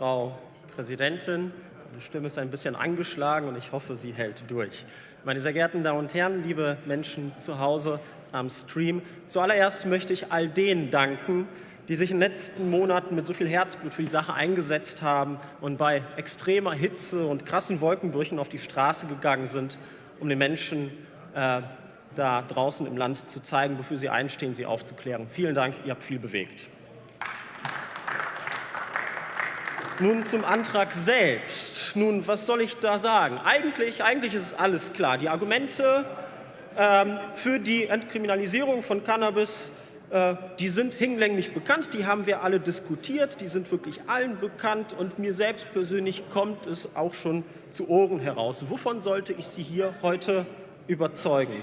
Frau Präsidentin. Die Stimme ist ein bisschen angeschlagen und ich hoffe, sie hält durch. Meine sehr geehrten Damen und Herren, liebe Menschen zu Hause am Stream, zuallererst möchte ich all denen danken, die sich in den letzten Monaten mit so viel Herzblut für die Sache eingesetzt haben und bei extremer Hitze und krassen Wolkenbrüchen auf die Straße gegangen sind, um den Menschen äh, da draußen im Land zu zeigen, wofür sie einstehen, sie aufzuklären. Vielen Dank, ihr habt viel bewegt. Nun zum Antrag selbst. Nun, was soll ich da sagen? Eigentlich, eigentlich ist es alles klar. Die Argumente ähm, für die Entkriminalisierung von Cannabis, äh, die sind hinlänglich bekannt, die haben wir alle diskutiert, die sind wirklich allen bekannt und mir selbst persönlich kommt es auch schon zu Ohren heraus. Wovon sollte ich Sie hier heute überzeugen?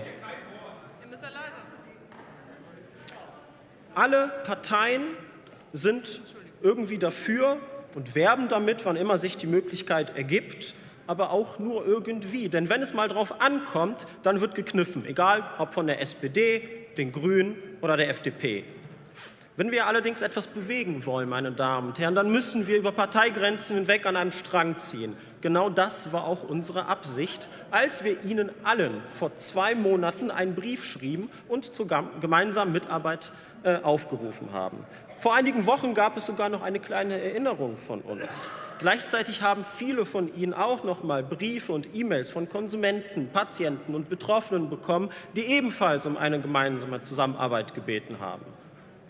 Alle Parteien sind irgendwie dafür, und werben damit, wann immer sich die Möglichkeit ergibt, aber auch nur irgendwie. Denn wenn es mal darauf ankommt, dann wird gekniffen, egal ob von der SPD, den Grünen oder der FDP. Wenn wir allerdings etwas bewegen wollen, meine Damen und Herren, dann müssen wir über Parteigrenzen hinweg an einem Strang ziehen. Genau das war auch unsere Absicht, als wir Ihnen allen vor zwei Monaten einen Brief schrieben und zur gemeinsamen Mitarbeit äh, aufgerufen haben. Vor einigen Wochen gab es sogar noch eine kleine Erinnerung von uns. Gleichzeitig haben viele von Ihnen auch noch mal Briefe und E-Mails von Konsumenten, Patienten und Betroffenen bekommen, die ebenfalls um eine gemeinsame Zusammenarbeit gebeten haben.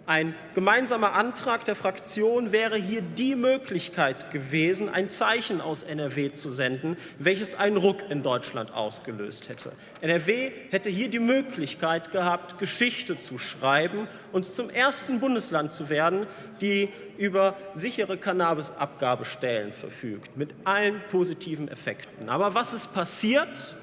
Ein gemeinsamer Antrag der Fraktion wäre hier die Möglichkeit gewesen, ein Zeichen aus NRW zu senden, welches einen Ruck in Deutschland ausgelöst hätte. NRW hätte hier die Möglichkeit gehabt, Geschichte zu schreiben und zum ersten Bundesland zu werden, die über sichere Cannabisabgabestellen verfügt, mit allen positiven Effekten. Aber was ist passiert?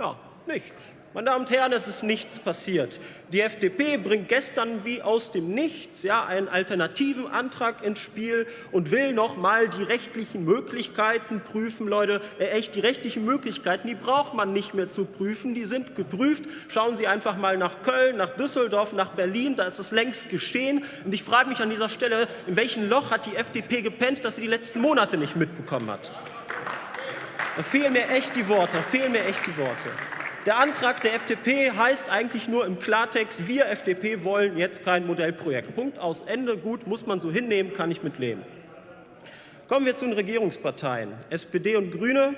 Ja, nichts. Meine Damen und Herren, es ist nichts passiert. Die FDP bringt gestern wie aus dem Nichts ja, einen alternativen Antrag ins Spiel und will noch mal die rechtlichen Möglichkeiten prüfen. Leute, äh, echt, die rechtlichen Möglichkeiten, die braucht man nicht mehr zu prüfen. Die sind geprüft. Schauen Sie einfach mal nach Köln, nach Düsseldorf, nach Berlin. Da ist es längst geschehen. Und ich frage mich an dieser Stelle, in welchem Loch hat die FDP gepennt, dass sie die letzten Monate nicht mitbekommen hat? Da fehlen mir echt die Worte, da fehlen mir echt die Worte. Der Antrag der FDP heißt eigentlich nur im Klartext, wir FDP wollen jetzt kein Modellprojekt. Punkt aus Ende. Gut, muss man so hinnehmen, kann ich mitleben. Kommen wir zu den Regierungsparteien. SPD und Grüne.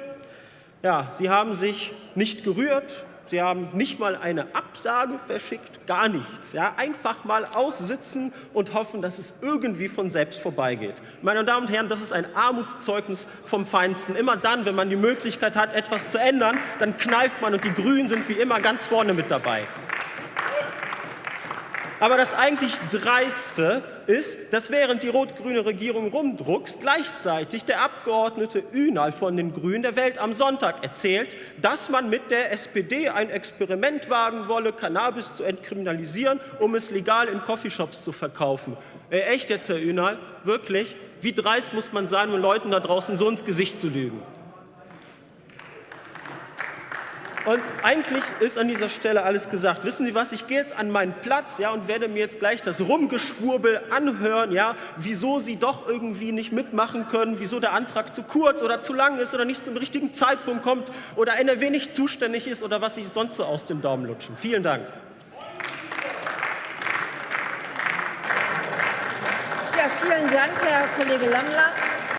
Ja, sie haben sich nicht gerührt, Sie haben nicht mal eine Absage verschickt, gar nichts. Ja, einfach mal aussitzen und hoffen, dass es irgendwie von selbst vorbeigeht. Meine Damen und Herren, das ist ein Armutszeugnis vom Feinsten. Immer dann, wenn man die Möglichkeit hat, etwas zu ändern, dann kneift man und die Grünen sind wie immer ganz vorne mit dabei. Aber das eigentlich Dreiste ist, dass während die rot-grüne Regierung rumdruckst, gleichzeitig der Abgeordnete Ünal von den Grünen der Welt am Sonntag erzählt, dass man mit der SPD ein Experiment wagen wolle, Cannabis zu entkriminalisieren, um es legal in Coffeeshops zu verkaufen. Äh, echt jetzt, Herr Ünal? Wirklich? Wie dreist muss man sein, um Leuten da draußen so ins Gesicht zu lügen? Und eigentlich ist an dieser Stelle alles gesagt. Wissen Sie was, ich gehe jetzt an meinen Platz ja, und werde mir jetzt gleich das Rumgeschwurbel anhören, ja, wieso Sie doch irgendwie nicht mitmachen können, wieso der Antrag zu kurz oder zu lang ist oder nicht zum richtigen Zeitpunkt kommt oder NRW nicht zuständig ist oder was sich sonst so aus dem Daumen lutschen. Vielen Dank. Ja, vielen Dank, Herr Kollege Lammler.